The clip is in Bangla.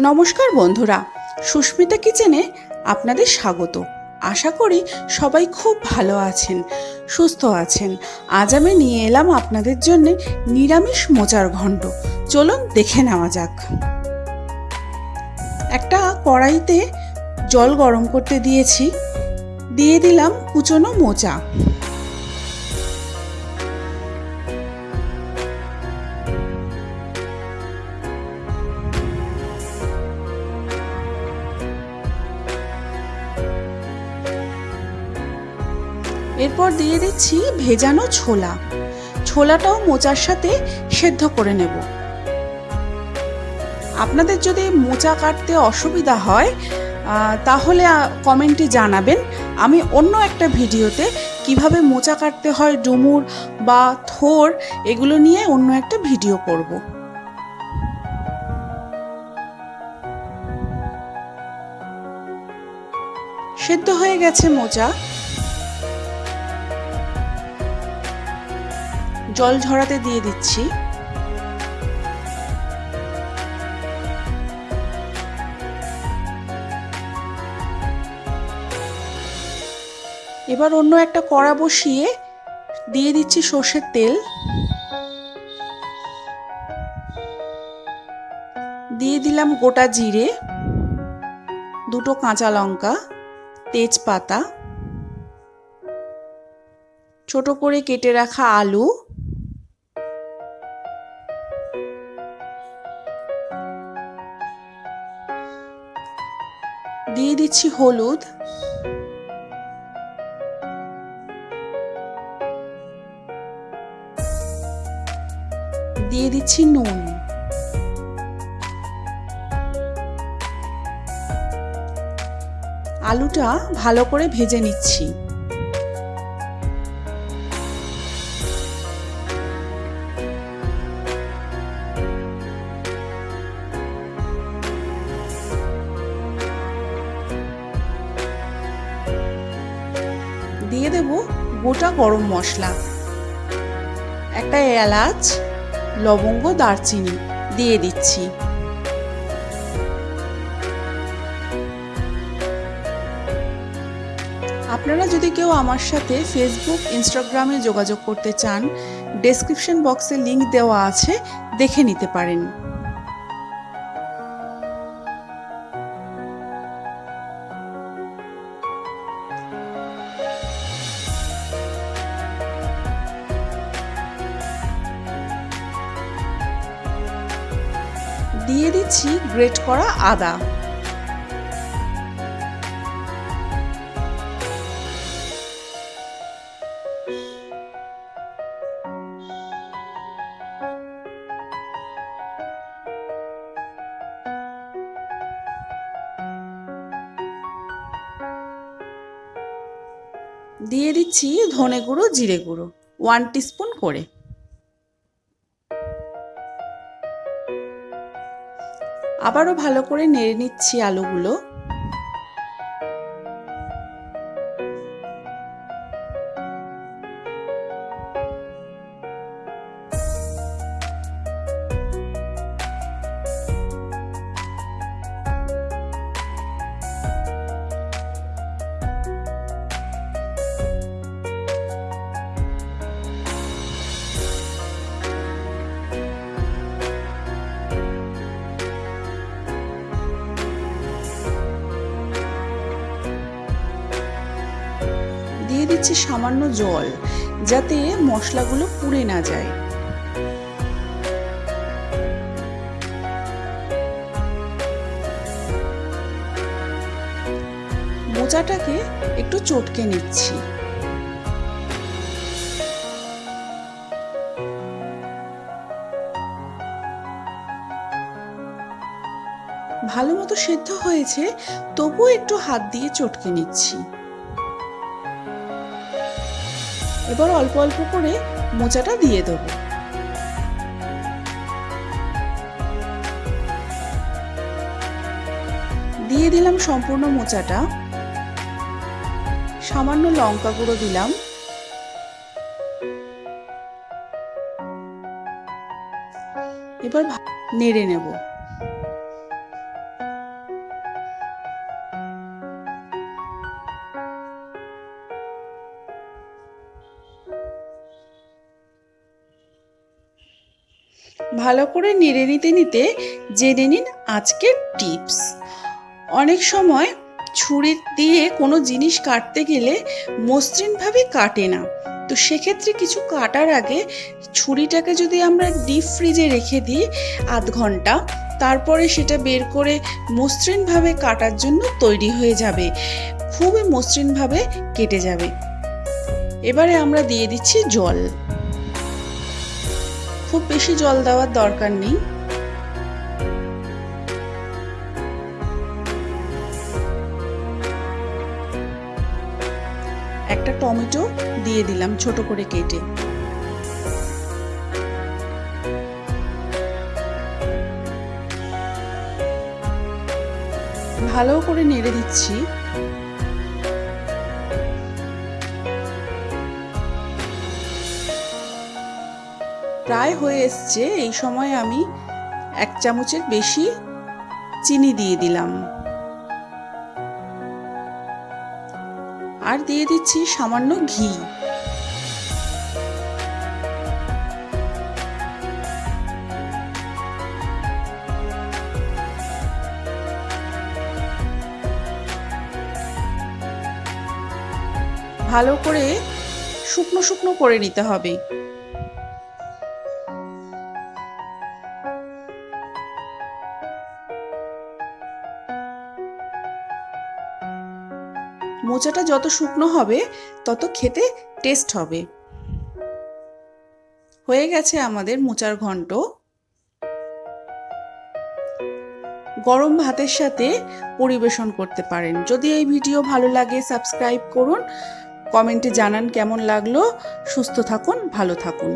নমস্কার বন্ধুরা, সুস্মিতা কিচেনে আপনাদের স্বাগত। আশা করি সবাই খুব ভালো আছেন, সুস্থ আছেন। আজ আমি নিয়ে এলাম আপনাদের জন্য নিরামিষ মোচার ঘণ্ট। চলুন দেখে নেওয়া যাক। একটা কড়াইতে জল গরম করতে দিয়েছি, দিয়ে দিলাম কুচনো মোচা। এরপর দিয়ে দিচ্ছি ভেজানো ছোলা। ছোলাটাও মোচার সাথে সেদ্ধ করে নেব। আপনাদের যদি মোচা কাটতে অসুবিধা হয় তাহলে কমেন্টে জানাবেন। আমি অন্য একটা ভিডিওতে কীভাবে মোচা কাটতে হয়, ডুমুর বা থোর, এগুলো নিয়ে অন্য একটা ভিডিও করব। সেদ্ধ হয়ে গেছে মোচা। জল ঝরাতে দিয়ে দিচ্ছি। এবার অন্য একটা কড়া বসিয়ে দিয়ে দিচ্ছি সর্ষের তেল। দিয়ে দিলাম গোটা জিরে, দুটো কাঁচা লঙ্কা, তেজপাতা, ছোট করে কেটে রাখা আলু দিয়ে দিচ্ছি হলুদ। দিয়ে দিচ্ছি নুন। আলুটা ভালো করে ভেজে নিচ্ছি। গোটা গরম মশলা। একটা এলাচ, লবঙ্গ, দারচিনি দিয়ে দিচ্ছি। আপনারা যদি কেউ আমার সাথে ফেসবুক ইনস্টাগ্রামে যোগাযোগ করতে চান ডেসক্রিপশন বক্সে লিংক দেওয়া আছে, দেখে নিতে পারেন। দিয়ে দিচ্ছি গ্রেট করা আদা। দিয়ে দিচ্ছি ধনে গুঁড়ো জিরে গুঁড়ো ওয়ান টিস্পুন করে। আবারও ভালো করে নেড়ে নিচ্ছি আলুগুলো। দিচ্ছি সামান্য জল, যাতে মশলাগুলো পুড়ে না যায়। মোচাটাকে একটু চটকে নিচ্ছি। ভালো মতো সেদ্ধ হয়েছে, তবুও একটু হাত দিয়ে চটকে নিচ্ছি। এবার অল্প অল্প করে মোচাটা দিয়ে দেব। দিয়ে দিলাম সম্পূর্ণ মোচাটা। সামান্য লঙ্কা গুঁড়ো দিলাম। এবার নেড়ে নেব। ভালো করে নেড়ে নিতে নিতে জেনে নিন আজকের টিপস। অনেক সময় ছুরি দিয়ে কোনো জিনিস কাটতে গেলে মসৃণভাবে কাটে না। তো সেক্ষেত্রে কিছু কাটার আগে ছুরিটাকে যদি আমরা ডিপ ফ্রিজে রেখে দিই আধ ঘণ্টা, তারপরে সেটা বের করে মসৃণভাবে কাটার জন্য তৈরি হয়ে যাবে। খুবই মসৃণভাবে কেটে যাবে। এবারে আমরা দিয়ে দিচ্ছি জল। খুব বেশি জল দেওয়ার দরকার নেই। একটা টমেটো দিয়ে দিলাম ছোট করে কেটে। ভালো করে নেড়ে দিচ্ছি। প্রায় হয়ে এসছে, এই সময় আমি এক চামচের বেশি চিনি দিয়ে দিলাম। আর দিয়ে দিচ্ছি সামান্য ঘি। ভালো করে শুকনো শুকনো করে নিতে হবে। মোচাটা যত শুকনো হবে, তত খেতে টেস্ট হবে। হয়ে গেছে আমাদের মোচার ঘন্ট। গরম ভাতের সাথে পরিবেশন করতে পারেন। যদি এই ভিডিও ভালো লাগে সাবস্ক্রাইব করুন। কমেন্টে জানান কেমন লাগল। সুস্থ থাকুন, ভালো থাকুন।